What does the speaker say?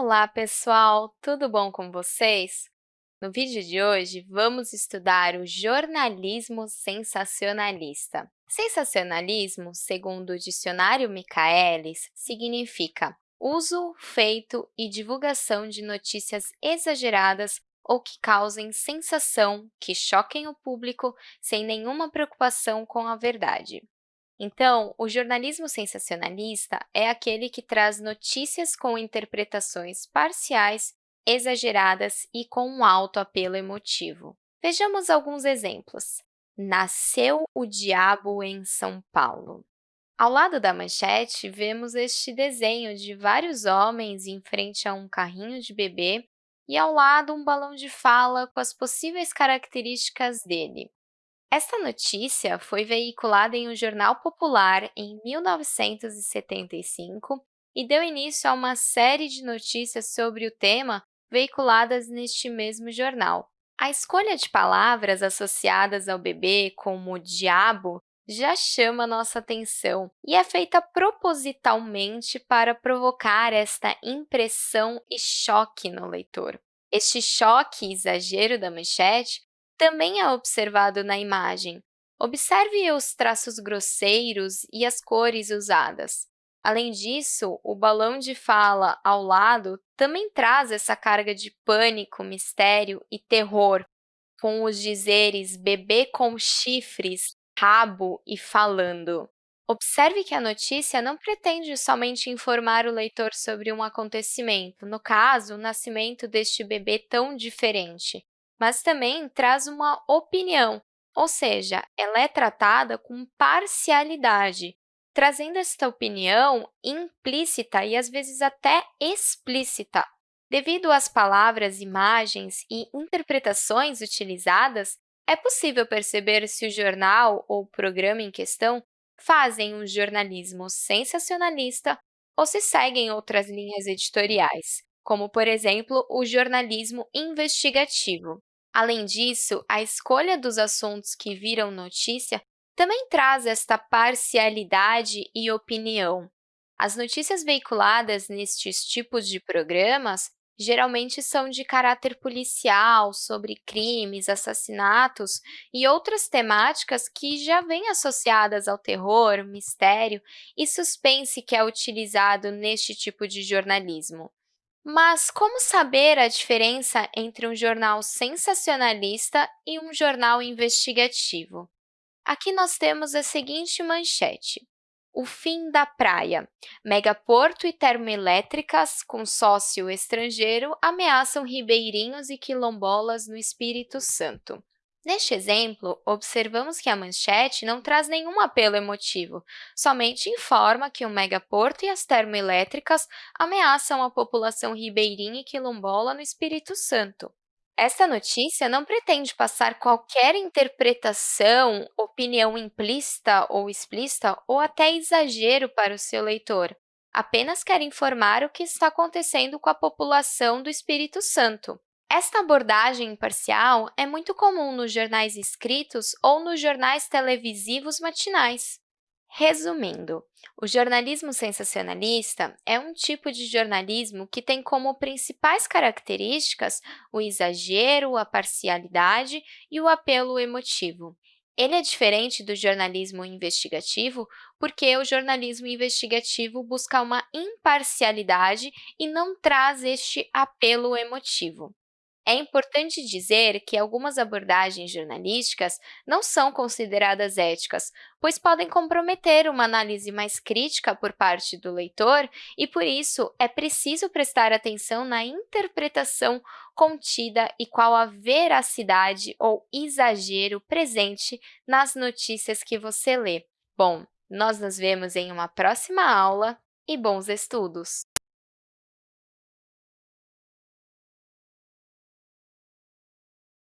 Olá, pessoal! Tudo bom com vocês? No vídeo de hoje, vamos estudar o jornalismo sensacionalista. Sensacionalismo, segundo o dicionário Michaelis, significa uso, feito e divulgação de notícias exageradas ou que causem sensação, que choquem o público sem nenhuma preocupação com a verdade. Então, o jornalismo sensacionalista é aquele que traz notícias com interpretações parciais, exageradas e com um alto apelo emotivo. Vejamos alguns exemplos. Nasceu o diabo em São Paulo. Ao lado da manchete, vemos este desenho de vários homens em frente a um carrinho de bebê e, ao lado, um balão de fala com as possíveis características dele. Esta notícia foi veiculada em um jornal popular em 1975 e deu início a uma série de notícias sobre o tema veiculadas neste mesmo jornal. A escolha de palavras associadas ao bebê, como diabo, já chama nossa atenção e é feita propositalmente para provocar esta impressão e choque no leitor. Este choque e exagero da manchete também é observado na imagem. Observe os traços grosseiros e as cores usadas. Além disso, o balão de fala ao lado também traz essa carga de pânico, mistério e terror, com os dizeres bebê com chifres, rabo e falando. Observe que a notícia não pretende somente informar o leitor sobre um acontecimento, no caso, o nascimento deste bebê tão diferente, mas também traz uma opinião, ou seja, ela é tratada com parcialidade, trazendo esta opinião implícita e, às vezes, até explícita. Devido às palavras, imagens e interpretações utilizadas, é possível perceber se o jornal ou programa em questão fazem um jornalismo sensacionalista ou se seguem outras linhas editoriais, como, por exemplo, o jornalismo investigativo. Além disso, a escolha dos assuntos que viram notícia também traz esta parcialidade e opinião. As notícias veiculadas nestes tipos de programas geralmente são de caráter policial, sobre crimes, assassinatos e outras temáticas que já vêm associadas ao terror, mistério e suspense que é utilizado neste tipo de jornalismo. Mas como saber a diferença entre um jornal sensacionalista e um jornal investigativo? Aqui nós temos a seguinte manchete. O fim da praia. Megaporto e termoelétricas com sócio estrangeiro ameaçam ribeirinhos e quilombolas no Espírito Santo. Neste exemplo, observamos que a manchete não traz nenhum apelo emotivo, somente informa que o megaporto e as termoelétricas ameaçam a população ribeirinha e quilombola no Espírito Santo. Esta notícia não pretende passar qualquer interpretação, opinião implícita ou explícita ou até exagero para o seu leitor. Apenas quer informar o que está acontecendo com a população do Espírito Santo. Esta abordagem imparcial é muito comum nos jornais escritos ou nos jornais televisivos matinais. Resumindo, o jornalismo sensacionalista é um tipo de jornalismo que tem como principais características o exagero, a parcialidade e o apelo emotivo. Ele é diferente do jornalismo investigativo porque o jornalismo investigativo busca uma imparcialidade e não traz este apelo emotivo. É importante dizer que algumas abordagens jornalísticas não são consideradas éticas, pois podem comprometer uma análise mais crítica por parte do leitor e, por isso, é preciso prestar atenção na interpretação contida e qual a veracidade ou exagero presente nas notícias que você lê. Bom, nós nos vemos em uma próxima aula e bons estudos!